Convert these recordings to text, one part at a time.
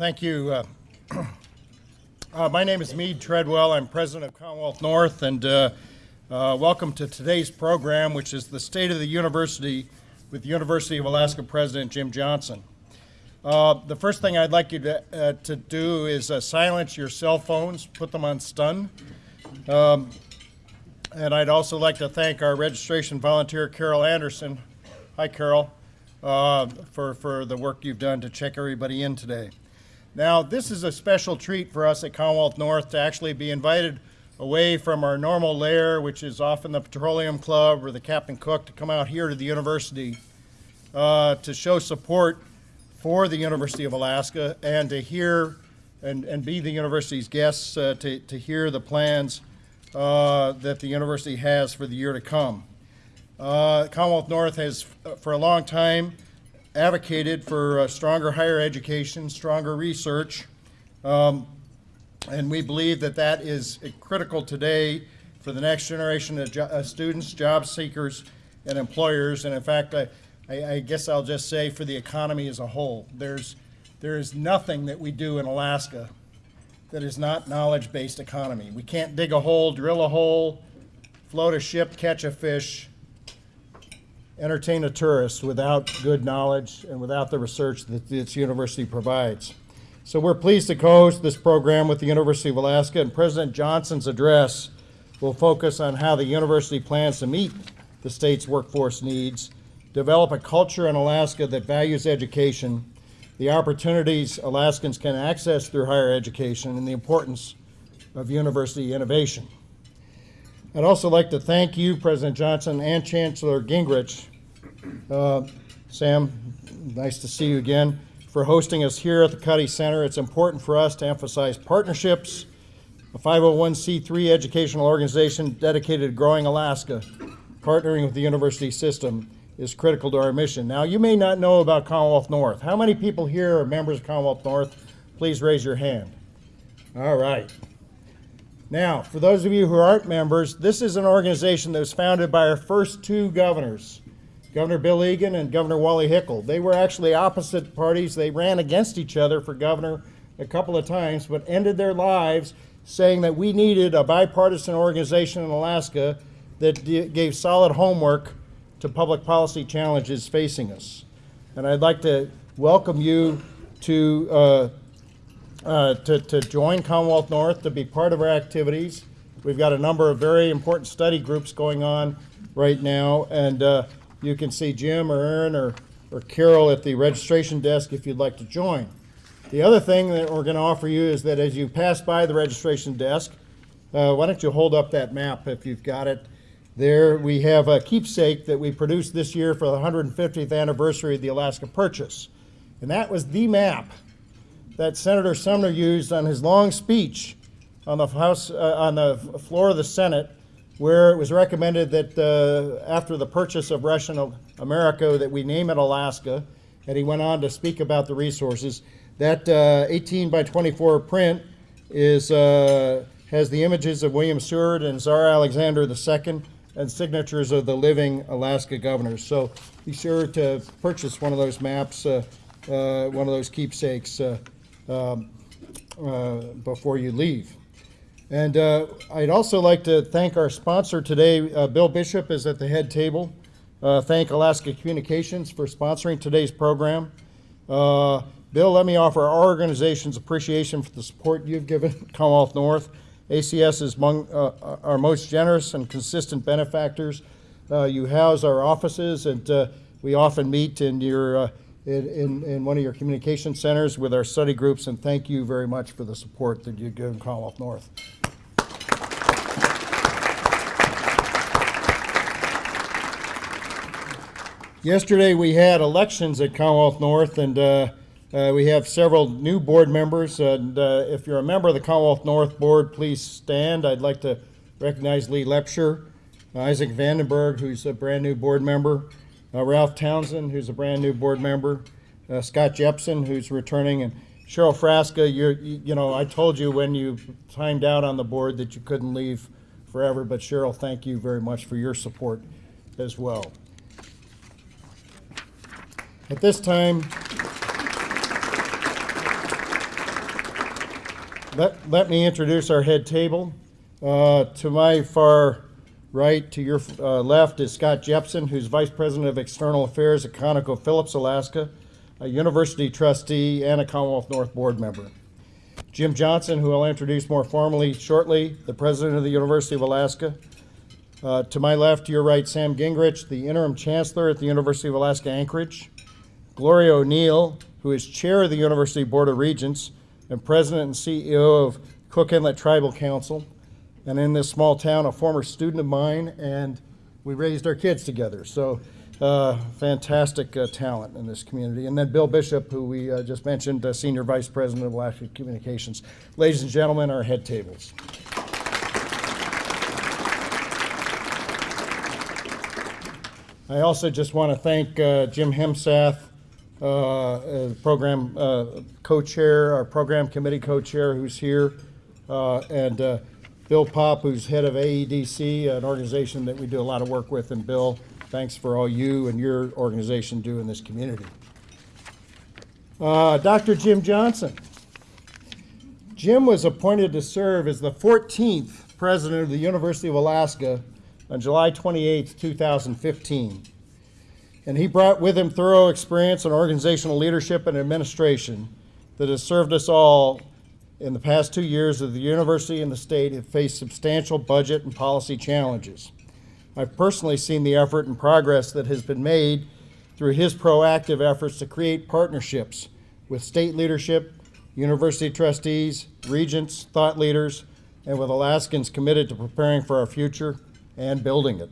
Thank you. Uh, uh, my name is Mead Treadwell. I'm president of Commonwealth North, and uh, uh, welcome to today's program, which is the State of the University with the University of Alaska President Jim Johnson. Uh, the first thing I'd like you to, uh, to do is silence your cell phones, put them on stun. Um, and I'd also like to thank our registration volunteer, Carol Anderson. Hi, Carol, uh, for, for the work you've done to check everybody in today. Now, this is a special treat for us at Commonwealth North to actually be invited away from our normal lair, which is often the Petroleum Club or the Captain Cook, to come out here to the university uh, to show support for the University of Alaska and to hear and, and be the university's guests uh, to, to hear the plans uh, that the university has for the year to come. Uh, Commonwealth North has, uh, for a long time, advocated for stronger higher education, stronger research, um, and we believe that that is critical today for the next generation of jo uh, students, job seekers, and employers. And in fact, I, I, I guess I'll just say for the economy as a whole. There's, there is nothing that we do in Alaska that is not knowledge-based economy. We can't dig a hole, drill a hole, float a ship, catch a fish, entertain a tourist without good knowledge and without the research that this university provides. So we're pleased to co-host this program with the University of Alaska, and President Johnson's address will focus on how the university plans to meet the state's workforce needs develop a culture in Alaska that values education, the opportunities Alaskans can access through higher education, and the importance of university innovation. I'd also like to thank you, President Johnson, and Chancellor Gingerich. Uh, Sam, nice to see you again, for hosting us here at the Cuddy Center. It's important for us to emphasize partnerships, a 501c3 educational organization dedicated to growing Alaska, partnering with the university system, is critical to our mission. Now, you may not know about Commonwealth North. How many people here are members of Commonwealth North? Please raise your hand. All right. Now, for those of you who aren't members, this is an organization that was founded by our first two governors, Governor Bill Egan and Governor Wally Hickel. They were actually opposite parties. They ran against each other for governor a couple of times, but ended their lives saying that we needed a bipartisan organization in Alaska that gave solid homework to public policy challenges facing us. And I'd like to welcome you to, uh, uh, to, to join Commonwealth North, to be part of our activities. We've got a number of very important study groups going on right now, and uh, you can see Jim or Aaron or, or Carol at the registration desk if you'd like to join. The other thing that we're going to offer you is that as you pass by the registration desk, uh, why don't you hold up that map if you've got it, there we have a keepsake that we produced this year for the 150th anniversary of the Alaska Purchase. And that was the map that Senator Sumner used on his long speech on the House, uh, on the floor of the Senate, where it was recommended that uh, after the purchase of Russian America that we name it Alaska. And he went on to speak about the resources. That uh, 18 by 24 print is, uh, has the images of William Seward and Tsar Alexander II and signatures of the living Alaska governors. So be sure to purchase one of those maps, uh, uh, one of those keepsakes uh, um, before you leave. And uh, I'd also like to thank our sponsor today. Uh, Bill Bishop is at the head table. thank Alaska Communications for sponsoring today's program. Bill, let me offer our organization's appreciation for the support you've given Commonwealth North ACS is among uh, our most generous and consistent benefactors. Uh, you house our offices, and uh, we often meet in your uh, in, in, one of your communication centers with our study groups. And thank you very much for the support that you give in Commonwealth North. Yesterday we had elections at Commonwealth North, and uh, uh, we have several new board members, and uh, if you're a member of the Commonwealth North Board, please stand. I'd like to recognize Lee Lepsher, Isaac Vandenberg, who's a brand new board member, uh, Ralph Townsend, who's a brand new board member, uh, Scott Jepsen, who's returning, and Cheryl Frasca. you you know, I told you when you timed out on the board that you couldn't leave forever, but Cheryl, thank you very much for your support as well. At this time, let, let me introduce our head table. Uh, to my far right, to your uh, left, is Scott Jepsen, who's Vice President of External Affairs at ConocoPhillips, Alaska, a university trustee and a Commonwealth North Board member. Jim Johnson, who I'll introduce more formally shortly, the President of the University of Alaska. Uh, to my left, to your right, Sam Gingerich, the Interim Chancellor at the University of Alaska Anchorage. Gloria O'Neill, who is Chair of the University Board of Regents and President and CEO of Cook Inlet Tribal Council. And in this small town, a former student of mine, and we raised our kids together. So, uh, fantastic uh, talent in this community. And then Bill Bishop, who we uh, just mentioned, uh, Senior Vice President of Alaska Communications. Ladies and gentlemen, our head tables. I also just want to thank uh, Jim Hemsath, uh, program co-chair, our program committee co-chair who's here, and Bill Popp, who's head of AEDC, an organization that we do a lot of work with. And Bill, thanks for all you and your organization do in this community. Uh, Dr. Jim Johnson. Jim was appointed to serve as the 14th president of the University of Alaska on July 28, 2015. And he brought with him thorough experience in organizational leadership and administration that has served us all in the past two years the university and the state have faced substantial budget and policy challenges. I've personally seen the effort and progress that has been made through his proactive efforts to create partnerships with state leadership, university trustees, regents, thought leaders, and with Alaskans committed to preparing for our future and building it.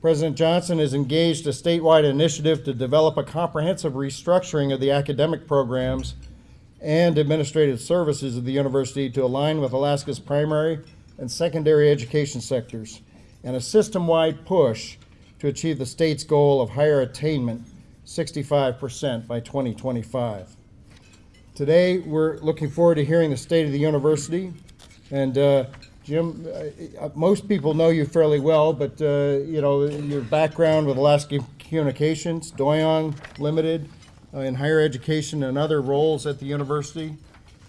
President Johnson has engaged a statewide initiative to develop a comprehensive restructuring of the academic programs and administrative services of the university to align with Alaska's primary and secondary education sectors, and a system-wide push to achieve the state's goal of higher attainment 65% by 2025. Today, we're looking forward to hearing the state of the university, and uh, Jim, uh, uh, most people know you fairly well, but uh, you know your background with Alaska Communications, Doyon Limited, Uh, in higher education and other roles at the university,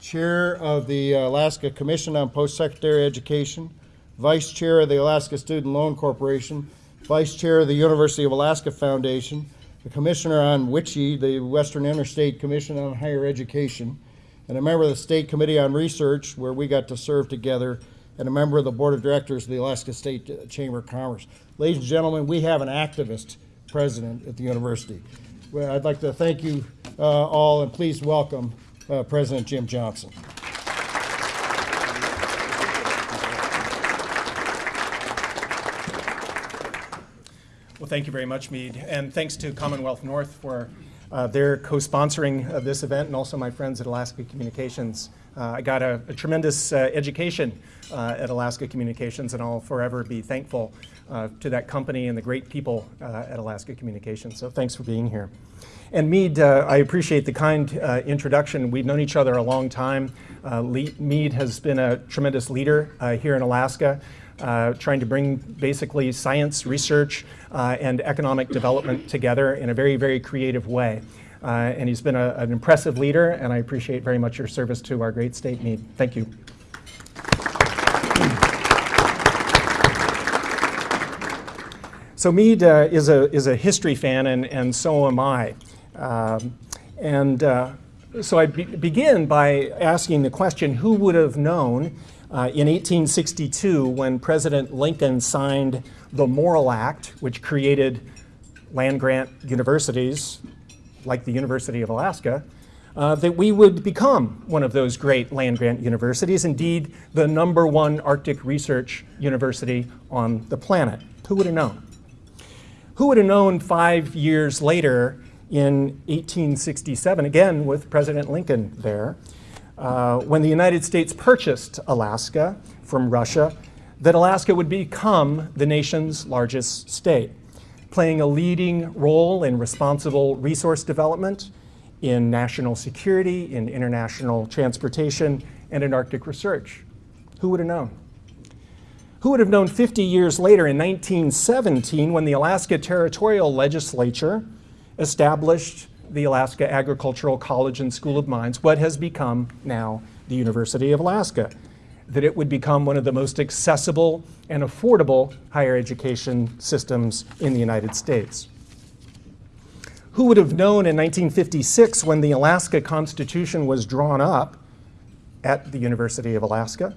chair of the uh, Alaska Commission on Post-Secondary Education, vice chair of the Alaska Student Loan Corporation, vice chair of the University of Alaska Foundation, the commissioner on WICHE, the Western Interstate Commission on Higher Education, and a member of the State Committee on Research, where we got to serve together. And a member of the board of directors of the Alaska State uh, Chamber of Commerce. Ladies and gentlemen, we have an activist president at the university. Well, I'd like to thank you uh, all and please welcome uh, President Jim Johnson. Well, thank you very much, Mead, and thanks to Commonwealth North for uh, their co-sponsoring of this event and also my friends at Alaska Communications. Uh, I got a, a tremendous uh, education uh, at Alaska Communications and I'll forever be thankful uh, to that company and the great people uh, at Alaska Communications. So thanks for being here. And Mead, I appreciate the kind introduction. We've known each other a long time. Mead has been a tremendous leader here in Alaska. Uh, trying to bring basically science, research, uh, and economic development together in a very, very creative way. Uh, and he's been a, an impressive leader, and I appreciate very much your service to our great state Mead. Thank you. So Mead uh, is, a, is a history fan, and, and so am I. Um, and uh, so I be begin by asking the question, who would have known uh, in 1862, when President Lincoln signed the Morrill Act, which created land grant universities like the University of Alaska, uh, that we would become one of those great land grant universities, indeed the number one Arctic research university on the planet. Who would have known? Who would have known five years later in 1867, again with President Lincoln there, uh, when the United States purchased Alaska from Russia, that Alaska would become the nation's largest state, playing a leading role in responsible resource development, in national security, in international transportation, and in Arctic research. Who would have known? Who would have known 50 years later in 1917 when the Alaska Territorial Legislature established the Alaska Agricultural College and School of Mines, what has become now the University of Alaska, that it would become one of the most accessible and affordable higher education systems in the United States. Who would have known in 1956 when the Alaska Constitution was drawn up at the University of Alaska,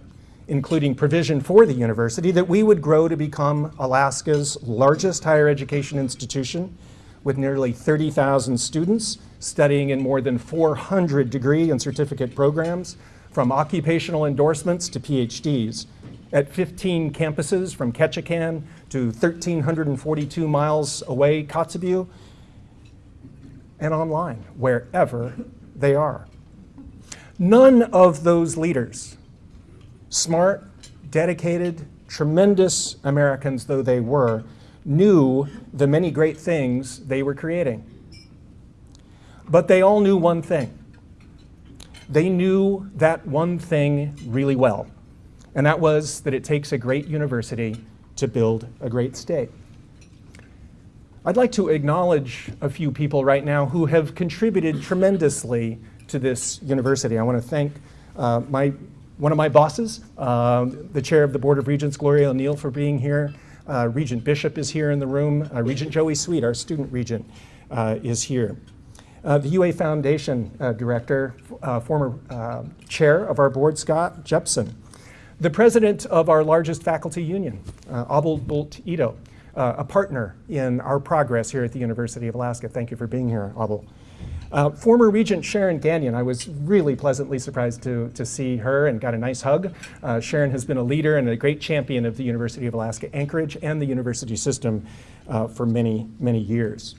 including provision for the university, that we would grow to become Alaska's largest higher education institution with nearly 30,000 students studying in more than 400 degree and certificate programs, from occupational endorsements to PhDs, at 15 campuses from Ketchikan to 1,342 miles away, Kotzebue, and online, wherever they are. None of those leaders, smart, dedicated, tremendous Americans though they were, knew the many great things they were creating. But they all knew one thing. They knew that one thing really well, and that was that it takes a great university to build a great state. I'd like to acknowledge a few people right now who have contributed tremendously to this university. I want to thank uh, my, one of my bosses, um, the chair of the Board of Regents, Gloria O'Neill, for being here. Uh, Regent Bishop is here in the room. Uh, regent Joey Sweet, our student regent, uh, is here. Uh, the UA Foundation uh, director, former chair of our board, Scott Jepsen. The president of our largest faculty union, Abel Bult-Ito, uh, a partner in our progress here at the University of Alaska. Thank you for being here, Abel. Uh, former Regent Sharon Gagnon, I was really pleasantly surprised to, to see her and got a nice hug. Uh, Sharon has been a leader and a great champion of the University of Alaska Anchorage and the university system uh, for many, many years.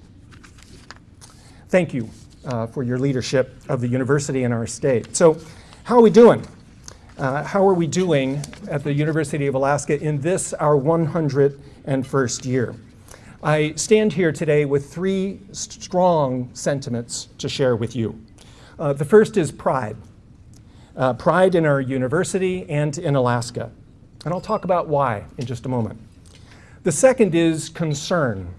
Thank you uh, for your leadership of the university and our state. So how are we doing? Uh, how are we doing at the University of Alaska in this, our 101st year? I stand here today with three strong sentiments to share with you. Uh, the first is pride. Uh, pride in our university and in Alaska. And I'll talk about why in just a moment. The second is concern.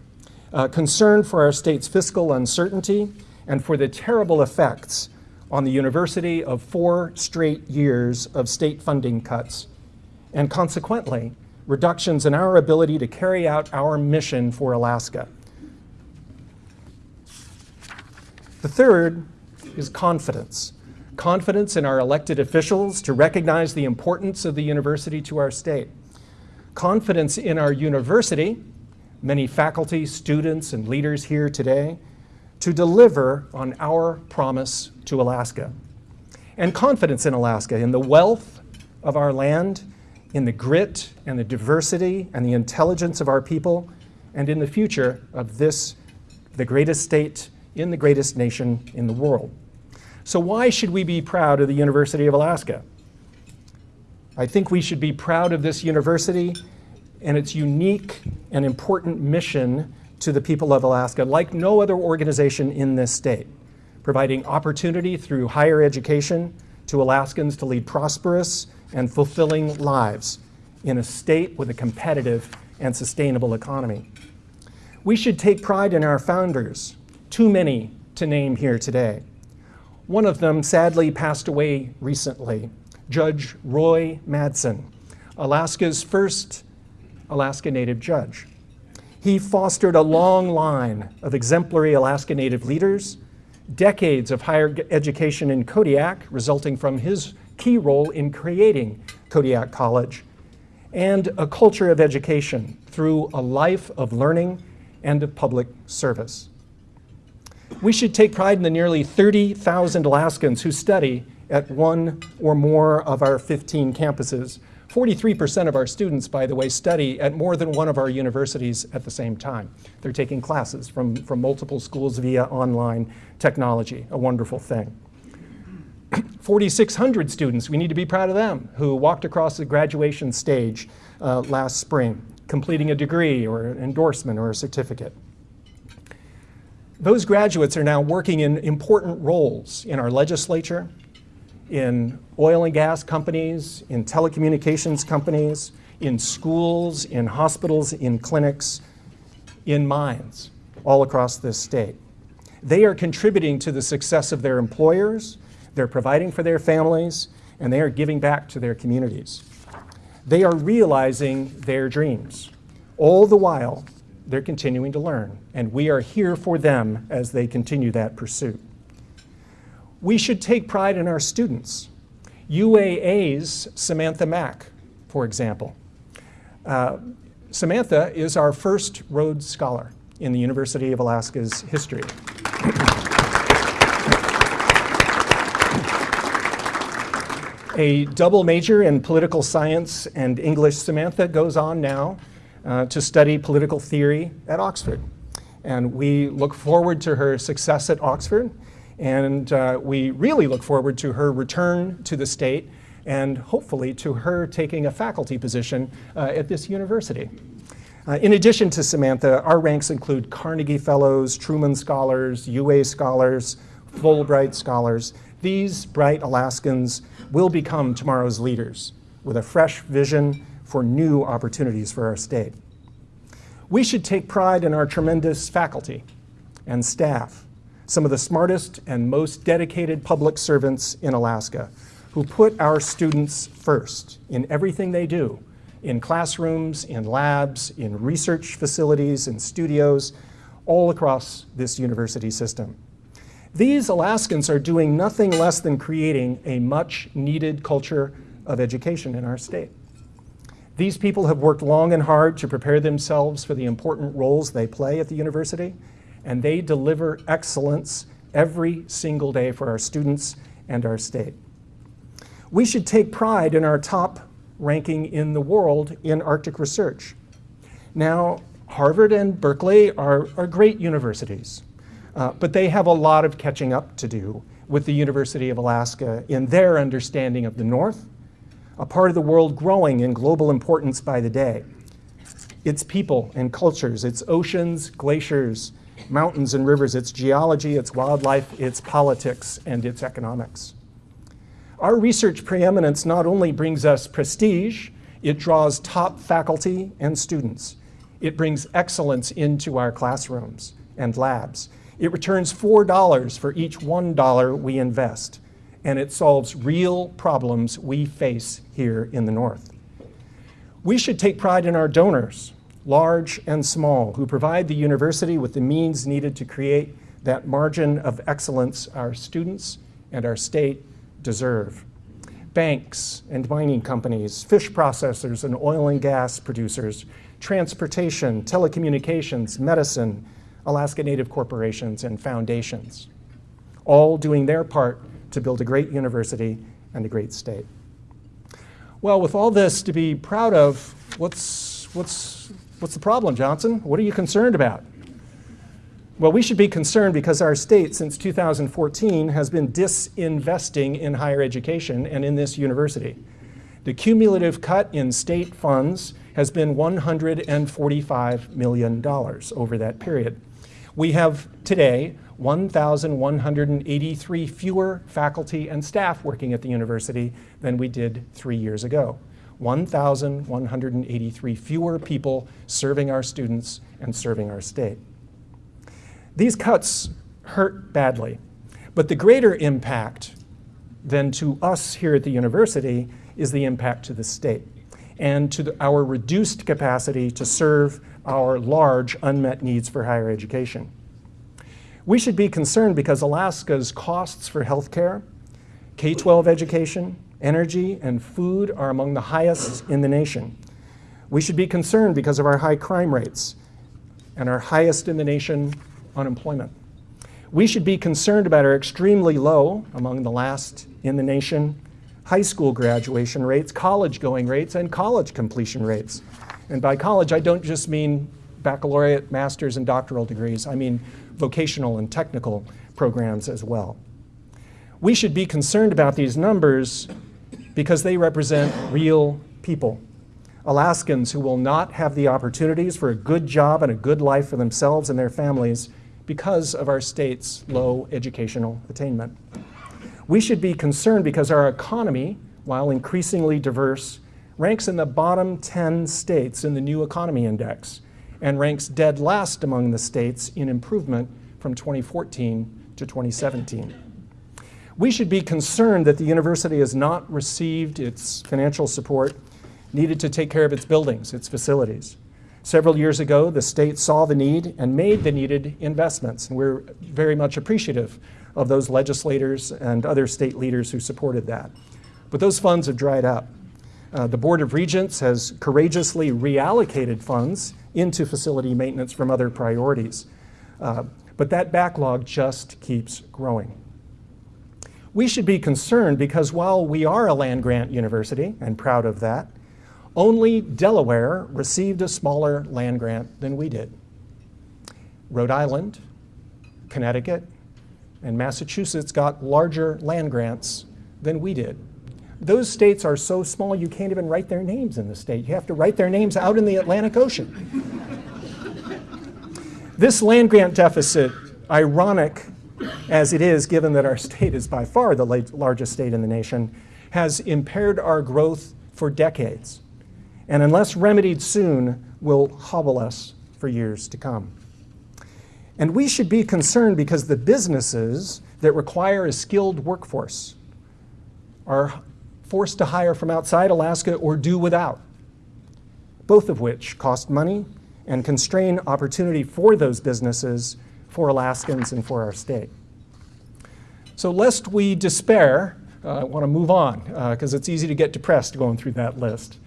Uh, concern for our state's fiscal uncertainty and for the terrible effects on the university of four straight years of state funding cuts, and consequently, reductions in our ability to carry out our mission for Alaska. The third is confidence. Confidence in our elected officials to recognize the importance of the university to our state. Confidence in our university, many faculty, students, and leaders here today, to deliver on our promise to Alaska. And confidence in Alaska, in the wealth of our land, in the grit and the diversity and the intelligence of our people, and in the future of this, the greatest state in the greatest nation in the world. So why should we be proud of the University of Alaska? I think we should be proud of this university and its unique and important mission to the people of Alaska like no other organization in this state providing opportunity through higher education to Alaskans to lead prosperous and fulfilling lives in a state with a competitive and sustainable economy. We should take pride in our founders, too many to name here today. One of them sadly passed away recently, Judge Roy Madsen, Alaska's first Alaska Native judge. He fostered a long line of exemplary Alaska Native leaders decades of higher education in Kodiak, resulting from his key role in creating Kodiak College, and a culture of education through a life of learning and of public service. We should take pride in the nearly 30,000 Alaskans who study at one or more of our 15 campuses 43% of our students, by the way, study at more than one of our universities at the same time. They're taking classes from, from multiple schools via online technology, a wonderful thing. 4,600 students, we need to be proud of them, who walked across the graduation stage uh, last spring, completing a degree or an endorsement or a certificate. Those graduates are now working in important roles in our legislature, in oil and gas companies, in telecommunications companies, in schools, in hospitals, in clinics, in mines, all across this state. They are contributing to the success of their employers, they're providing for their families, and they are giving back to their communities. They are realizing their dreams. All the while, they're continuing to learn, and we are here for them as they continue that pursuit. We should take pride in our students. UAA's Samantha Mack, for example. Uh, Samantha is our first Rhodes Scholar in the University of Alaska's history. A double major in political science and English, Samantha goes on now uh, to study political theory at Oxford. And we look forward to her success at Oxford, and uh, we really look forward to her return to the state and hopefully to her taking a faculty position uh, at this university. Uh, in addition to Samantha, our ranks include Carnegie Fellows, Truman Scholars, UA Scholars, Fulbright Scholars. These bright Alaskans will become tomorrow's leaders with a fresh vision for new opportunities for our state. We should take pride in our tremendous faculty and staff, some of the smartest and most dedicated public servants in Alaska, who put our students first in everything they do, in classrooms, in labs, in research facilities, in studios, all across this university system. These Alaskans are doing nothing less than creating a much needed culture of education in our state. These people have worked long and hard to prepare themselves for the important roles they play at the university, and they deliver excellence every single day for our students and our state. We should take pride in our top ranking in the world in Arctic research. Now, Harvard and Berkeley are, are great universities. Uh, but they have a lot of catching up to do with the University of Alaska in their understanding of the North, a part of the world growing in global importance by the day. Its people and cultures, its oceans, glaciers, mountains and rivers, its geology, its wildlife, its politics, and its economics. Our research preeminence not only brings us prestige, it draws top faculty and students. It brings excellence into our classrooms and labs. It returns $4 for each $1 we invest, and it solves real problems we face here in the North. We should take pride in our donors, large and small, who provide the university with the means needed to create that margin of excellence our students and our state deserve. Banks and mining companies, fish processors and oil and gas producers, transportation, telecommunications, medicine, Alaska Native corporations and foundations, all doing their part to build a great university and a great state. Well, with all this to be proud of, what's, what's, what's the problem, Johnson? What are you concerned about? Well, we should be concerned because our state, since 2014, has been disinvesting in higher education and in this university. The cumulative cut in state funds has been $145 million over that period. We have today 1,183 fewer faculty and staff working at the university than we did three years ago. 1,183 fewer people serving our students and serving our state. These cuts hurt badly, but the greater impact than to us here at the university is the impact to the state and to the, our reduced capacity to serve our large unmet needs for higher education. We should be concerned because Alaska's costs for healthcare, K-12 education, energy, and food are among the highest in the nation. We should be concerned because of our high crime rates and our highest in the nation unemployment. We should be concerned about our extremely low, among the last in the nation, high school graduation rates, college going rates, and college completion rates. And by college, I don't just mean baccalaureate, master's, and doctoral degrees. I mean vocational and technical programs as well. We should be concerned about these numbers because they represent real people. Alaskans who will not have the opportunities for a good job and a good life for themselves and their families because of our state's low educational attainment. We should be concerned because our economy, while increasingly diverse, ranks in the bottom 10 states in the New Economy Index and ranks dead last among the states in improvement from 2014 to 2017. We should be concerned that the university has not received its financial support needed to take care of its buildings, its facilities. Several years ago, the state saw the need and made the needed investments, and we're very much appreciative of those legislators and other state leaders who supported that. But those funds have dried up. Uh, the Board of Regents has courageously reallocated funds into facility maintenance from other priorities. Uh, but that backlog just keeps growing. We should be concerned because while we are a land grant university, and proud of that, only Delaware received a smaller land grant than we did. Rhode Island, Connecticut, and Massachusetts got larger land grants than we did. Those states are so small you can't even write their names in the state. You have to write their names out in the Atlantic Ocean. this land grant deficit, ironic as it is given that our state is by far the largest state in the nation, has impaired our growth for decades and unless remedied soon, will hobble us for years to come. And we should be concerned because the businesses that require a skilled workforce are forced to hire from outside Alaska or do without, both of which cost money and constrain opportunity for those businesses, for Alaskans, and for our state. So lest we despair, uh, I want to move on because uh, it's easy to get depressed going through that list.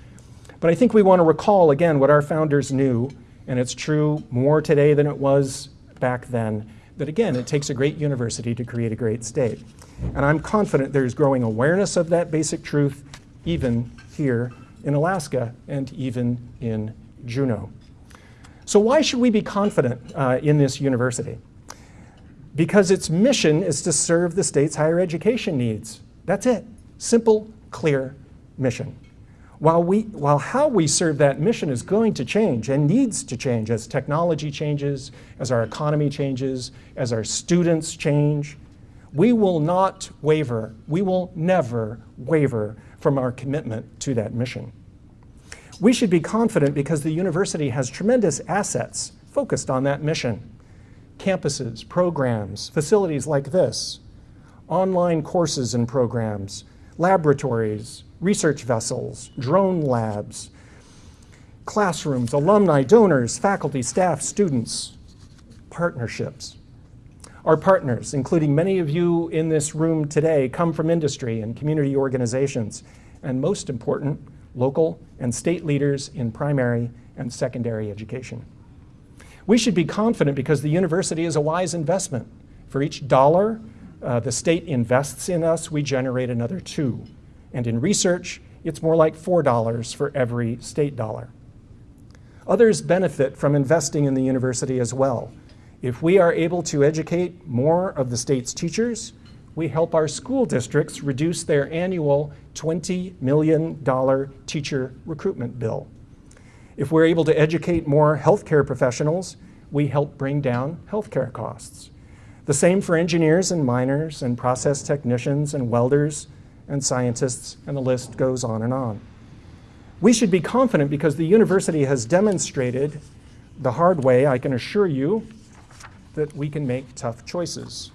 But I think we want to recall again what our founders knew, and it's true more today than it was back then, that again, it takes a great university to create a great state. And I'm confident there's growing awareness of that basic truth even here in Alaska and even in Juneau. So why should we be confident uh, in this university? Because its mission is to serve the state's higher education needs. That's it. Simple, clear mission. While, we, while how we serve that mission is going to change and needs to change as technology changes, as our economy changes, as our students change, we will not waver. We will never waver from our commitment to that mission. We should be confident because the university has tremendous assets focused on that mission. Campuses, programs, facilities like this, online courses and programs, laboratories, research vessels, drone labs, classrooms, alumni, donors, faculty, staff, students, partnerships. Our partners, including many of you in this room today, come from industry and community organizations, and most important, local and state leaders in primary and secondary education. We should be confident because the university is a wise investment. For each dollar uh, the state invests in us, we generate another two. And in research, it's more like $4 for every state dollar. Others benefit from investing in the university as well. If we are able to educate more of the state's teachers, we help our school districts reduce their annual $20 million teacher recruitment bill. If we're able to educate more healthcare professionals, we help bring down healthcare costs. The same for engineers and miners and process technicians and welders and scientists, and the list goes on and on. We should be confident because the university has demonstrated the hard way, I can assure you, that we can make tough choices.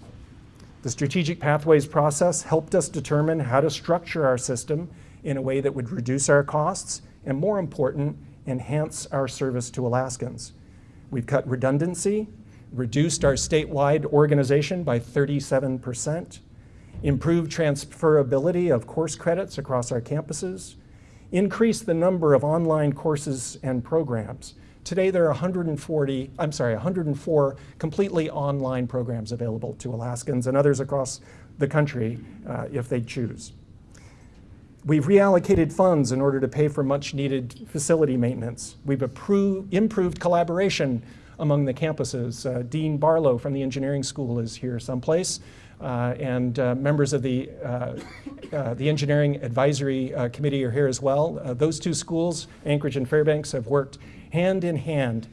The strategic pathways process helped us determine how to structure our system in a way that would reduce our costs and, more important, enhance our service to Alaskans. We've cut redundancy, reduced our statewide organization by 37 percent, improved transferability of course credits across our campuses, increase the number of online courses and programs. Today there are 140, I'm sorry, 104 completely online programs available to Alaskans and others across the country uh, if they choose. We've reallocated funds in order to pay for much needed facility maintenance. We've improved collaboration among the campuses. Uh, Dean Barlow from the engineering school is here someplace. Uh, and uh, members of the, uh, uh the Engineering Advisory uh, Committee are here as well. Those two schools, Anchorage and Fairbanks, have worked hand in hand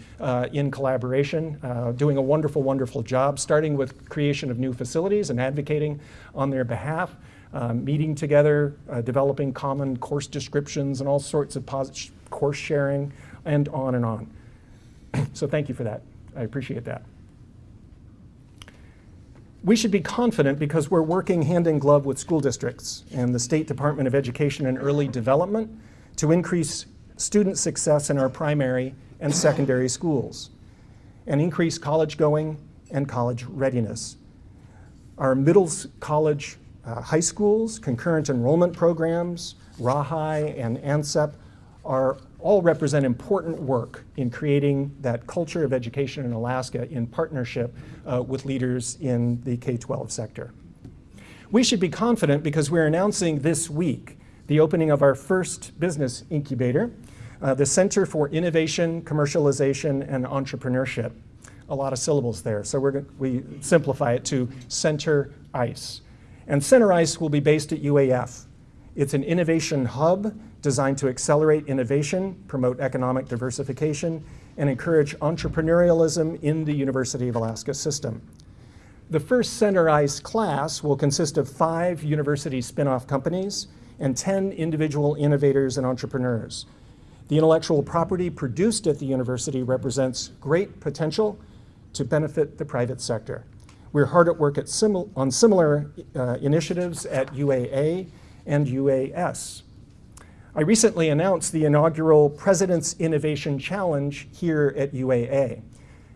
in collaboration, doing a wonderful, wonderful job, starting with creation of new facilities and advocating on their behalf, Um, meeting together, uh, developing common course descriptions and all sorts of course sharing, and on and on. so thank you for that. I appreciate that. We should be confident because we're working hand in glove with school districts and the State Department of Education and Early Development to increase student success in our primary and secondary schools and increase college going and college readiness. Our middle college, uh, high schools, concurrent enrollment programs, RAHI and ANSEP are all represent important work in creating that culture of education in Alaska in partnership uh, with leaders in the K-12 sector. We should be confident because we're announcing this week the opening of our first business incubator, uh, the Center for Innovation, Commercialization, and Entrepreneurship. A lot of syllables there, so we're, we simplify it to Center ICE. And Center ICE will be based at UAF. It's an innovation hub designed to accelerate innovation, promote economic diversification, and encourage entrepreneurialism in the University of Alaska system. The first Center ICE class will consist of five university spin-off companies and 10 individual innovators and entrepreneurs. The intellectual property produced at the university represents great potential to benefit the private sector. We're hard at work at simil- on similar uh, initiatives at UAA and UAS. I recently announced the inaugural President's Innovation Challenge here at UAA.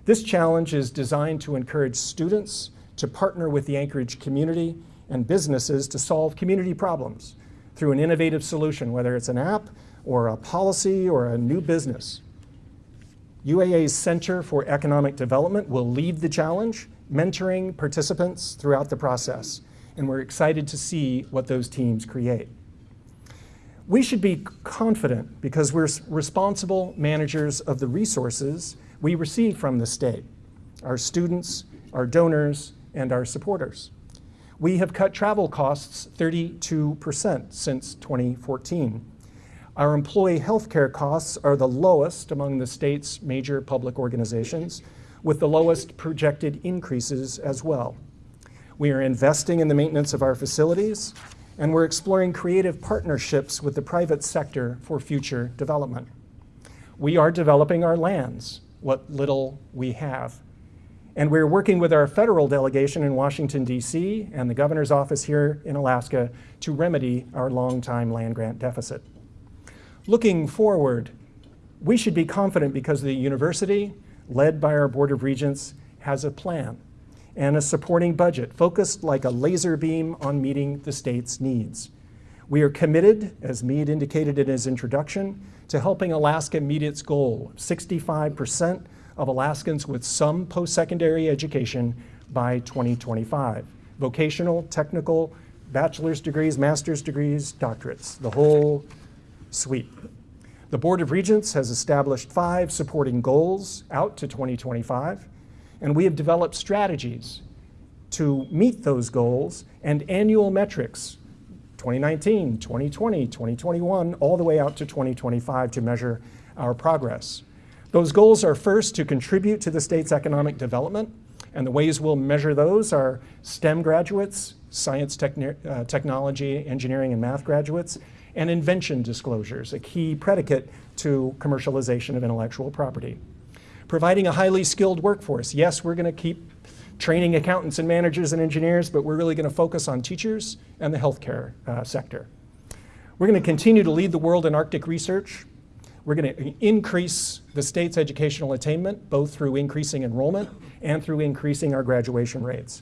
This challenge is designed to encourage students to partner with the Anchorage community and businesses to solve community problems through an innovative solution, whether it's an app or a policy or a new business. UAA's Center for Economic Development will lead the challenge, mentoring participants throughout the process, and we're excited to see what those teams create. We should be confident because we're responsible managers of the resources we receive from the state, our students, our donors, and our supporters. We have cut travel costs 32% since 2014. Our employee health care costs are the lowest among the state's major public organizations, with the lowest projected increases as well. We are investing in the maintenance of our facilities, and we're exploring creative partnerships with the private sector for future development. We are developing our lands, what little we have. And we're working with our federal delegation in Washington, D.C., and the governor's office here in Alaska to remedy our longtime land grant deficit. Looking forward, we should be confident because the university, led by our Board of Regents, has a plan and a supporting budget focused like a laser beam on meeting the state's needs. We are committed, as Mead indicated in his introduction, to helping Alaska meet its goal 65% of Alaskans with some post-secondary education by 2025. Vocational, technical, bachelor's degrees, master's degrees, doctorates, the whole suite. The Board of Regents has established five supporting goals out to 2025, and we have developed strategies to meet those goals and annual metrics 2019, 2020, 2021, all the way out to 2025 to measure our progress. Those goals are first to contribute to the state's economic development, and the ways we'll measure those are STEM graduates, science, techni- uh, technology, engineering, and math graduates, and invention disclosures, a key predicate to commercialization of intellectual property. Providing a highly skilled workforce. Yes, we're going to keep training accountants and managers and engineers, but we're really going to focus on teachers and the healthcare uh, sector. We're going to continue to lead the world in Arctic research. We're going to increase the state's educational attainment, both through increasing enrollment and through increasing our graduation rates.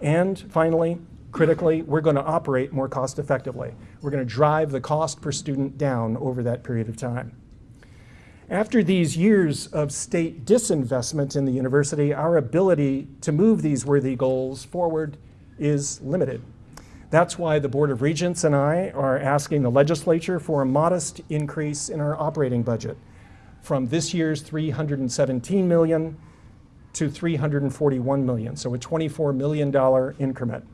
And finally, critically, we're going to operate more cost effectively. We're going to drive the cost per student down over that period of time. After these years of state disinvestment in the university, our ability to move these worthy goals forward is limited. That's why the Board of Regents and I are asking the legislature for a modest increase in our operating budget from this year's 317 million to 341 million, so a $24 million increment.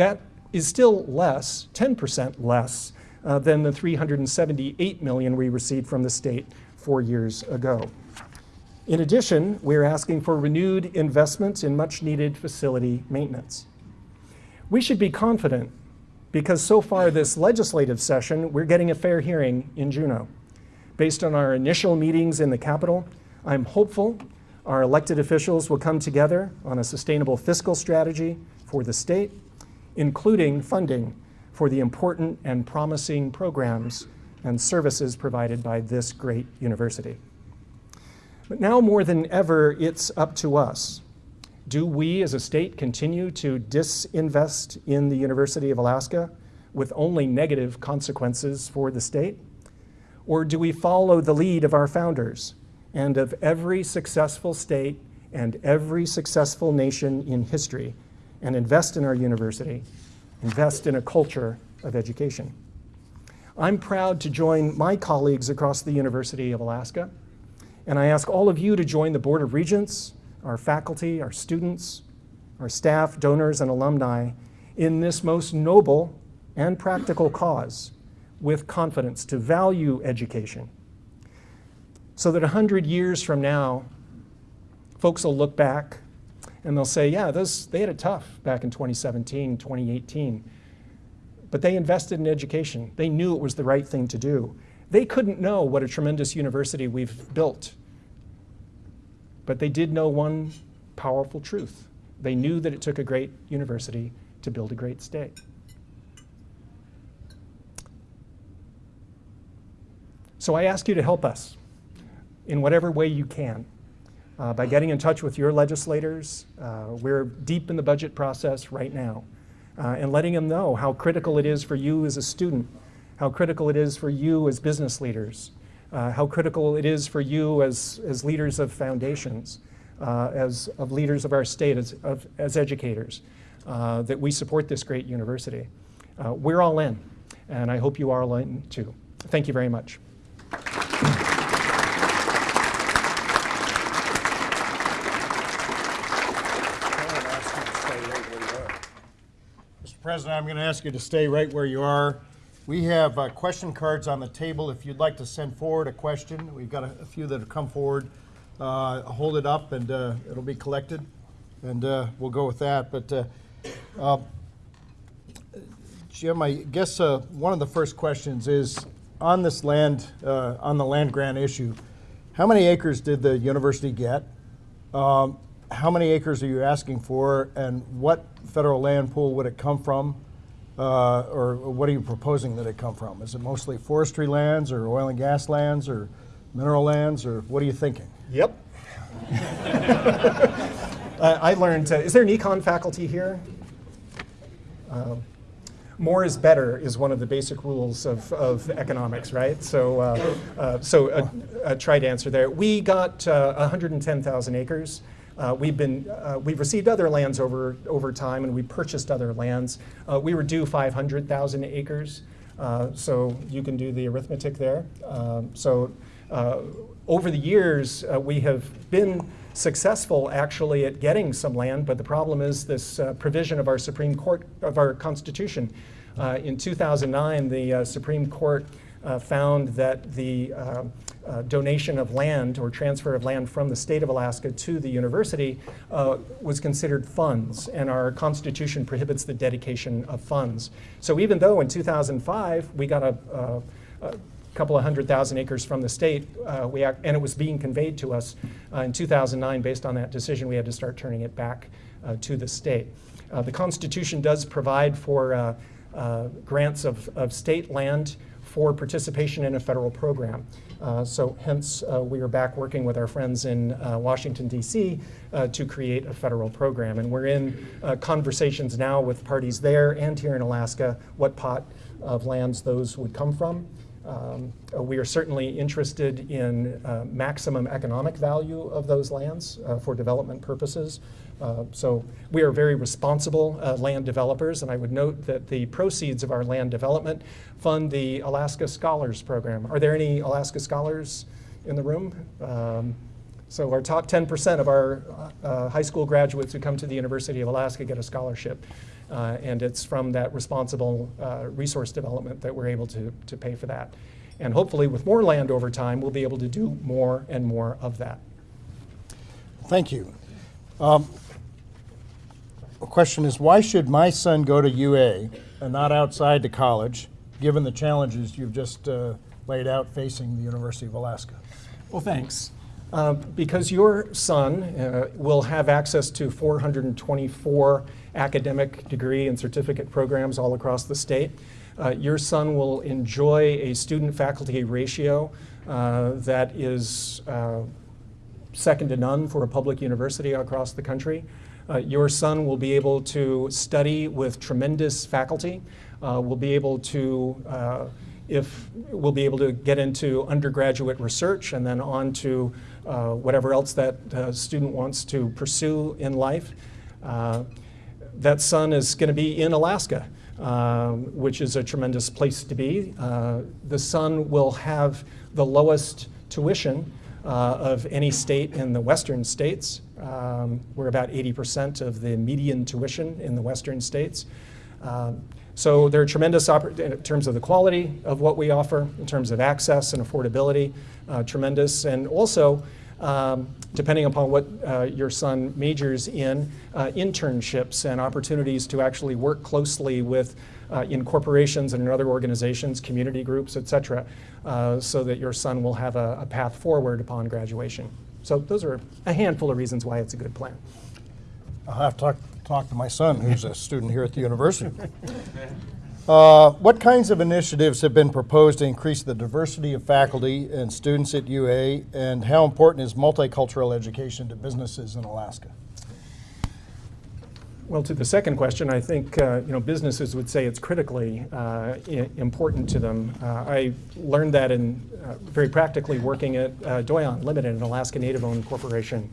That is still less, 10% less, uh, than the 378 million we received from the state four years ago. In addition, we're asking for renewed investments in much needed facility maintenance. We should be confident because so far this legislative session, we're getting a fair hearing in Juneau. Based on our initial meetings in the Capitol, I'm hopeful our elected officials will come together on a sustainable fiscal strategy for the state, including funding for the important and promising programs and services provided by this great university. But now more than ever, it's up to us. Do we as a state continue to disinvest in the University of Alaska with only negative consequences for the state? Or do we follow the lead of our founders and of every successful state and every successful nation in history and invest in our university, invest in a culture of education? I'm proud to join my colleagues across the University of Alaska, and I ask all of you to join the Board of Regents, our faculty, our students, our staff, donors, and alumni in this most noble and practical cause with confidence to value education so that 100 years from now, folks will look back and they'll say, yeah, those, they had it tough back in 2017, 2018. But they invested in education. They knew it was the right thing to do. They couldn't know what a tremendous university we've built. But they did know one powerful truth. They knew that it took a great university to build a great state. So I ask you to help us in whatever way you can uh, by getting in touch with your legislators. Uh, we're deep in the budget process right now. Uh, and letting them know how critical it is for you as a student, how critical it is for you as business leaders, uh, how critical it is for you as, as leaders of foundations, uh, as of leaders of our state, as, of, as educators, that we support this great university. we're all in, and I hope you are all in too. Thank you very much. President, I'm going to ask you to stay right where you are. We have uh, question cards on the table. If you'd like to send forward a question, we've got a, a few that have come forward. Uh, hold it up and uh, it'll be collected, and uh, we'll go with that. But uh, uh, Jim, I guess one of the first questions is on this land, on the land grant issue. How many acres did the university get? Um, how many acres are you asking for, and what federal land pool would it come from? Uh, or what are you proposing that it come from? Is it mostly forestry lands, or oil and gas lands, or mineral lands, or what are you thinking? Yep. uh, I learned, uh, is there an econ faculty here? Um, more is better is one of the basic rules of, of economics, right? So, uh, uh, so uh, try to answer there. We got 110,000 acres. Uh, we've been uh, we've received other lands over over time, and we purchased other lands. Uh, we were due 500,000 acres, uh, so you can do the arithmetic there. Um, so uh, over the years, uh, we have been successful actually at getting some land, but the problem is this provision of our Supreme Court of our Constitution. in 2009, the Supreme Court found that the uh, donation of land or transfer of land from the state of Alaska to the university uh, was considered funds, and our Constitution prohibits the dedication of funds. So even though in 2005 we got a, a, a couple of hundred thousand acres from the state, uh, we act, and it was being conveyed to us uh, in 2009 based on that decision, we had to start turning it back uh, to the state. Uh, the Constitution does provide for grants of, of state land for participation in a federal program. Uh, so hence, uh, we are back working with our friends in uh, Washington, D.C. Uh, to create a federal program. And we're in uh, conversations now with parties there and here in Alaska what pot of lands those would come from. Um, uh, we are certainly interested in maximum economic value of those lands for development purposes. Uh, so we are very responsible uh, land developers, and I would note that the proceeds of our land development fund the Alaska Scholars Program. Are there any Alaska Scholars in the room? Um, so our top 10% of our uh, high school graduates who come to the University of Alaska get a scholarship. Uh, and it's from that responsible uh, resource development that we're able to, to pay for that. And hopefully with more land over time, we'll be able to do more and more of that. Thank you. Um, question is, why should my son go to UA and not outside to college, given the challenges you've just uh, laid out facing the University of Alaska? Well, thanks. Uh, because your son uh, will have access to 424 academic degree and certificate programs all across the state. Uh, your son will enjoy a student-faculty ratio uh, that is uh, second to none for a public university across the country. Uh, your son will be able to study with tremendous faculty, uh, will be able to, uh, if, will be able to get into undergraduate research and then on to uh, whatever else that uh, student wants to pursue in life. Uh, that son is going to be in Alaska, um, which is a tremendous place to be. Uh, the son will have the lowest tuition uh, of any state in the western states. Um, we're about 80% of the median tuition in the western states. Um, so there are tremendous in terms of the quality of what we offer, in terms of access and affordability, uh, tremendous. And also, um, depending upon what uh, your son majors in, uh, internships and opportunities to actually work closely with uh, in corporations and in other organizations, community groups, et cetera, uh, so that your son will have a, a path forward upon graduation. So those are a handful of reasons why it's a good plan. I'll have to talk, talk to my son, who's a student here at the university. Uh, What kinds of initiatives have been proposed to increase the diversity of faculty and students at UA, and how important is multicultural education to businesses in Alaska? Well, to the second question, I think uh, you know businesses would say it's critically uh, important to them. Uh, I learned that in uh, very practically working at uh, Doyon Limited, an Alaska Native-owned corporation,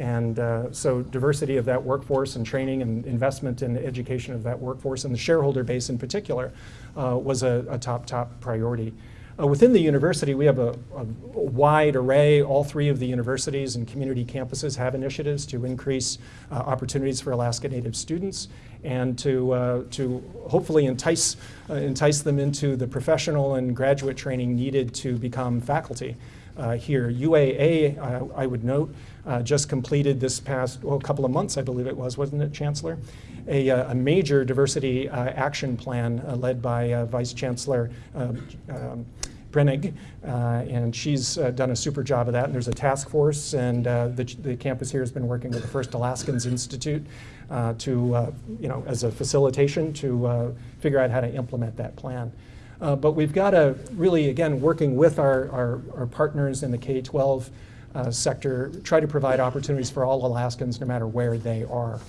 and uh, so diversity of that workforce and training and investment in education of that workforce and the shareholder base in particular uh, was a, a top top priority. Uh, within the university, we have a, a wide array. All three of the universities and community campuses have initiatives to increase uh, opportunities for Alaska Native students and to, uh, to hopefully entice, uh, entice them into the professional and graduate training needed to become faculty uh, here. UAA, I would note, uh, just completed this past, well, a couple of months, I believe it was, wasn't it, Chancellor? A, uh, a major diversity uh, action plan uh, led by Vice Chancellor uh, um, Brennig, uh, and she's uh, done a super job of that. And there's a task force, and uh, the, the campus here has been working with the First Alaskans Institute to, you know, as a facilitation to figure out how to implement that plan. But we've got to really, again, working with our, our, our partners in the K-12 uh, sector, try to provide opportunities for all Alaskans, no matter where they are.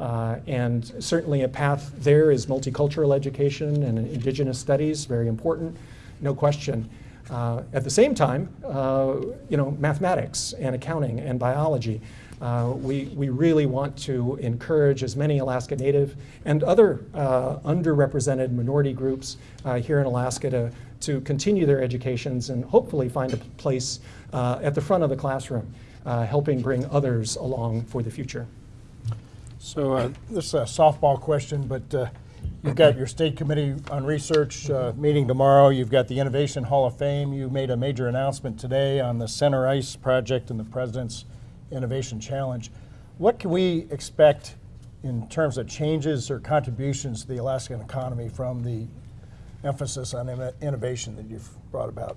Uh, and certainly a path there is multicultural education and indigenous studies, very important, no question. Uh, at the same time, uh, you know, mathematics and accounting and biology. Uh, we, we really want to encourage as many Alaska Native and other uh, underrepresented minority groups uh, here in Alaska to, to continue their educations and hopefully find a place uh, at the front of the classroom, uh, helping bring others along for the future. So uh, this is a softball question, but you've got your state committee on research uh, meeting tomorrow. You've got the Innovation Hall of Fame. You made a major announcement today on the Center Ice project and the President's Innovation Challenge. What can we expect in terms of changes or contributions to the Alaskan economy from the emphasis on innovation that you've brought about?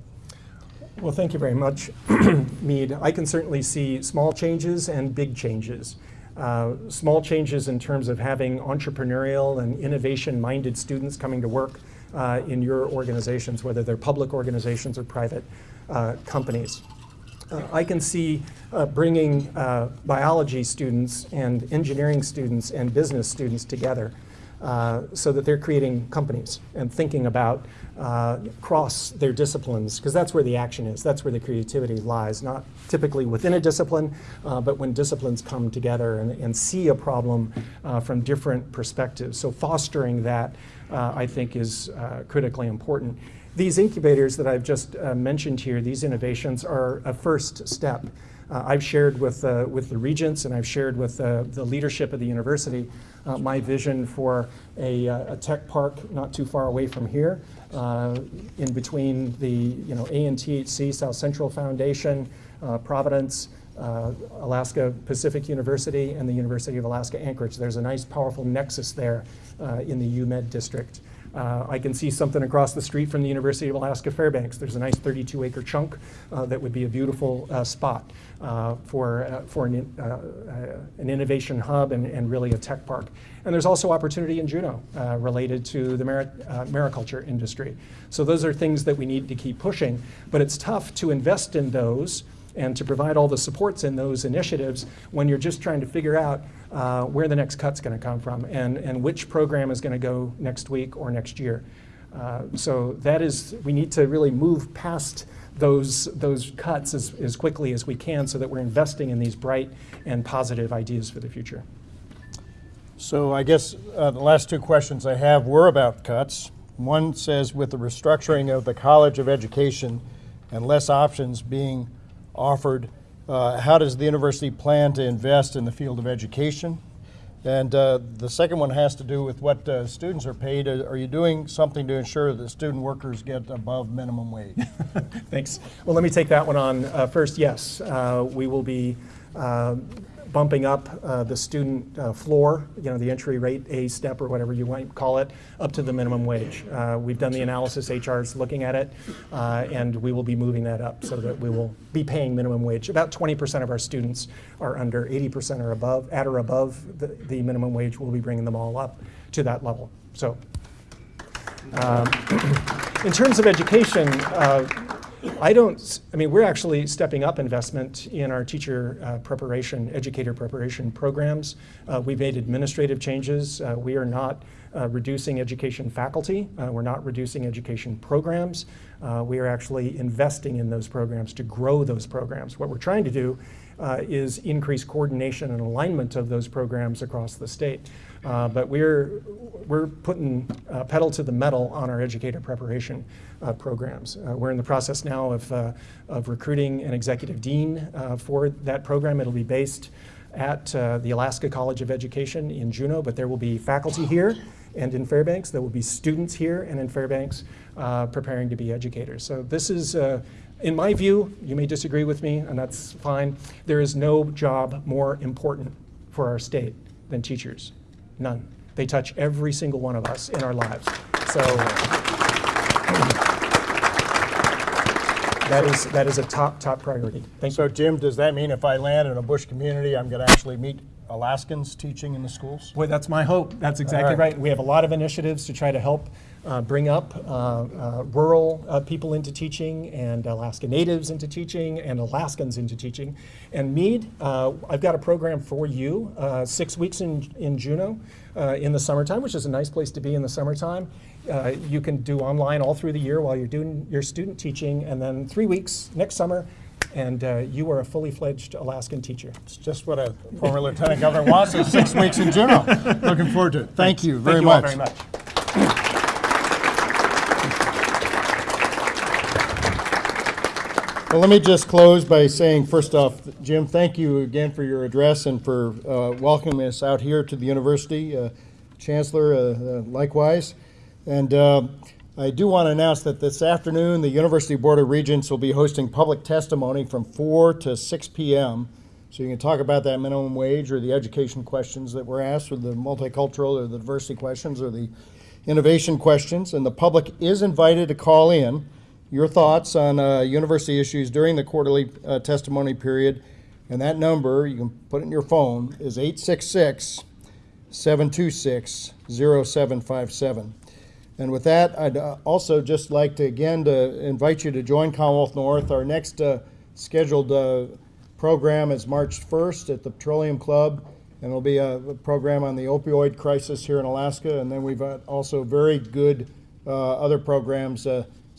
Well, thank you very much, Mead. I can certainly see small changes and big changes. Uh, small changes in terms of having entrepreneurial and innovation-minded students coming to work uh, in your organizations, whether they're public organizations or private uh, companies. Uh, I can see uh, bringing uh, biology students and engineering students and business students together uh, so that they're creating companies and thinking about uh, cross their disciplines, because that's where the action is. That's where the creativity lies, not typically within a discipline, but when disciplines come together and, and see a problem from different perspectives. So fostering that, I think, is critically important. These incubators that I've just uh, mentioned here, these innovations, are a first step. Uh, I've shared with, uh, with the regents and I've shared with uh, the leadership of the university uh, my vision for a, uh, a tech park not too far away from here, in between the you know, ANTHC, South Central Foundation, Providence, uh, Alaska Pacific University, and the University of Alaska Anchorage. There's a nice, powerful nexus there uh, in the UMed district. Uh, I can see something across the street from the University of Alaska Fairbanks. There's a nice 32 acre chunk uh, that would be a beautiful uh, spot uh, for, uh, for an, in- uh, an innovation hub and, and really a tech park. And there's also opportunity in Juneau related to the mari- mariculture industry. So those are things that we need to keep pushing, but it's tough to invest in those and to provide all the supports in those initiatives when you're just trying to figure out uh, where the next cut's going to come from and, and which program is going to go next week or next year. Uh, so that is, we need to really move past those, those cuts as, as quickly as we can so that we're investing in these bright and positive ideas for the future. So I guess uh, the last two questions I have were about cuts. One says with the restructuring of the College of Education and less options being offered, uh, how does the university plan to invest in the field of education? And uh, the second one has to do with what uh, students are paid. Uh, Are you doing something to ensure that student workers get above minimum wage? Thanks. Well, let me take that one on. Uh, first, yes, uh, we will be bumping up uh, the student uh, floor, you know, the entry rate, A step or whatever you might call it, up to the minimum wage. Uh, we've done the analysis, HR is looking at it, uh, and we will be moving that up so that we will be paying minimum wage. About 20% of our students are under, 80% are above, at or above the, the minimum wage. We'll be bringing them all up to that level. So um, in terms of education, uh, I don't, I mean, we're actually stepping up investment in our teacher uh, preparation, educator preparation programs. Uh, We've made administrative changes. Uh, We are not uh, reducing education faculty. Uh, We're not reducing education programs. Uh, We are actually investing in those programs to grow those programs. What we're trying to do uh, is increased coordination and alignment of those programs across the state. Uh, But we're, we're putting uh, pedal to the metal on our educator preparation uh, programs. Uh, We're in the process now of, uh, of recruiting an executive dean uh, for that program. It'll be based at the Alaska College of Education in Juneau, but there will be faculty here and in Fairbanks. There will be students here and in Fairbanks preparing to be educators. So this is, in my view, you may disagree with me, and that's fine. There is no job more important for our state than teachers. None. They touch every single one of us in our lives. So that is, that is a top, top priority. Thank you. So Jim, does that mean if I land in a bush community, I'm going to actually meet Alaskans teaching in the schools? Boy, that's my hope. That's exactly right. right. We have a lot of initiatives to try to help uh, bring up uh, uh, rural uh, people into teaching and Alaska Natives into teaching and Alaskans into teaching. And Mead, uh, I've got a program for you, uh, six weeks in, in Juneau uh, in the summertime, which is a nice place to be in the summertime. Uh, you can do online all through the year while you're doing your student teaching, and then three weeks next summer, and uh, you are a fully fledged Alaskan teacher. It's just what a former lieutenant governor wants, is six weeks in Juneau. Looking forward to it. Thank you very Thank you much. very much. Well, let me just close by saying, first off, Jim, thank you again for your address and for uh, welcoming us out here to the university. Uh, Chancellor, uh, uh, likewise. And uh, I do want to announce that this afternoon, the University Board of Regents will be hosting public testimony from 4 to 6 p.m. So you can talk about that minimum wage or the education questions that were asked, or the multicultural or the diversity questions or the innovation questions. And the public is invited to call in your thoughts on uh, university issues during the quarterly uh, testimony period. And that number, you can put it in your phone, is 866 726 0757. And with that, I'd uh, also just like to again to invite you to join Commonwealth North. Our next uh, scheduled uh, program is March 1st at the Petroleum Club, and it'll be a, program on the opioid crisis here in Alaska. And then we've also very good uh, other programs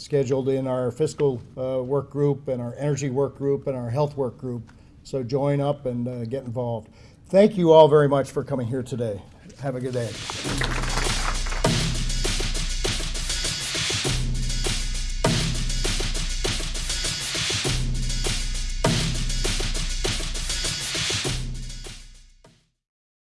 scheduled in our fiscal uh, work group and our energy work group and our health work group. So join up and uh, get involved. Thank you all very much for coming here today. Have a good day.